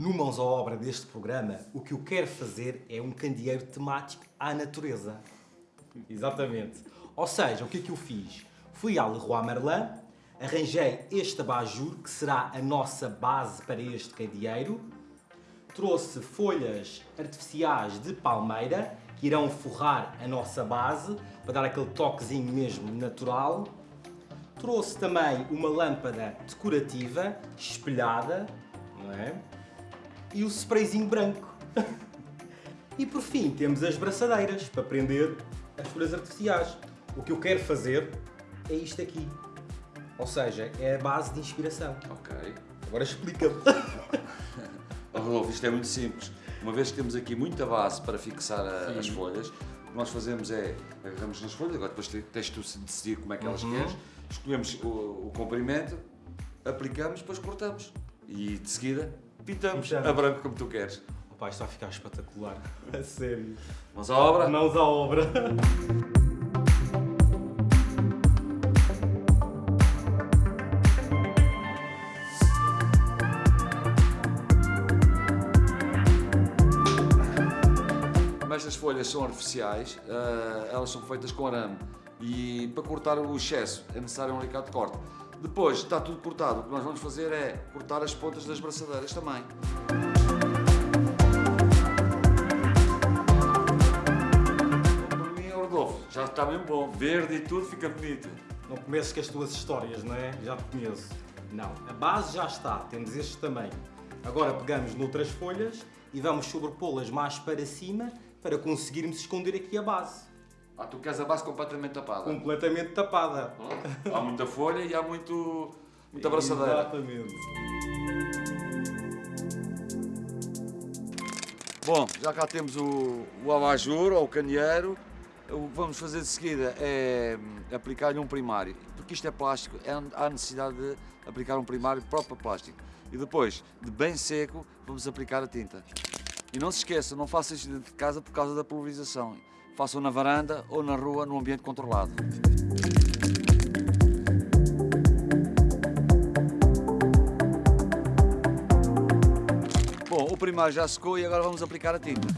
No Mãos à Obra deste programa, o que eu quero fazer é um candeeiro temático à natureza. Exatamente. Ou seja, o que é que eu fiz? Fui à Leroy Merlin, arranjei este abajur, que será a nossa base para este candeeiro, trouxe folhas artificiais de palmeira, que irão forrar a nossa base, para dar aquele toquezinho mesmo natural. Trouxe também uma lâmpada decorativa, espelhada, não é? E o sprayzinho branco. e por fim temos as braçadeiras, para prender as folhas artificiais. O que eu quero fazer é isto aqui. Ou seja, é a base de inspiração. Ok. Agora explica-me. Oh, Rodolfo, isto é muito simples. Uma vez que temos aqui muita base para fixar a- as folhas, o que nós fazemos é agarramos nas folhas, agora depois te- tens tu de decidir como é que elas queres, escolhemos o, o comprimento, aplicamos, depois cortamos. E de seguida pintamos, Pintamos. a branco como tu queres. Opa, isto vai ficar espetacular. A sério. Vamos à obra? Mãos à obra. Como estas folhas são artificiais, ah, elas são feitas com arame e para cortar o excesso é necessário um alicate de corte. Depois está tudo cortado, o que nós vamos fazer é cortar as pontas das braçadeiras também. Para mim, Rodolfo, já está bem bom, verde e tudo fica bonito. Não começo com as tuas histórias, não é? Já te conheço. Não, a base já está, temos este tamanho. Agora pegamos noutras folhas e vamos sobrepô-las mais para cima para conseguirmos esconder aqui a base. Ah, tu queres a base completamente tapada. Completamente tapada. Há muita folha e há muito, muita abraçadeira. Exatamente. Bom, já cá temos o, o abajur ou o candeeiro. O que vamos fazer de seguida é hum, aplicar-lhe um primário. Porque isto é plástico, é, há necessidade de aplicar um primário próprio plástico. E depois, de bem seco, vamos aplicar a tinta. E não se esqueça, não faça isto dentro de casa por causa da pulverização. Façam na varanda ou na rua, num ambiente controlado. Bom, o primário já secou e agora vamos aplicar a tinta.